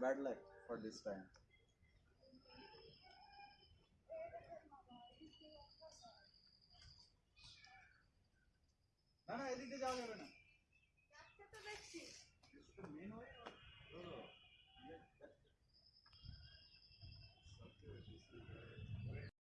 Bad luck for this time. না না এদিকে যাওয়া যাবে না মেন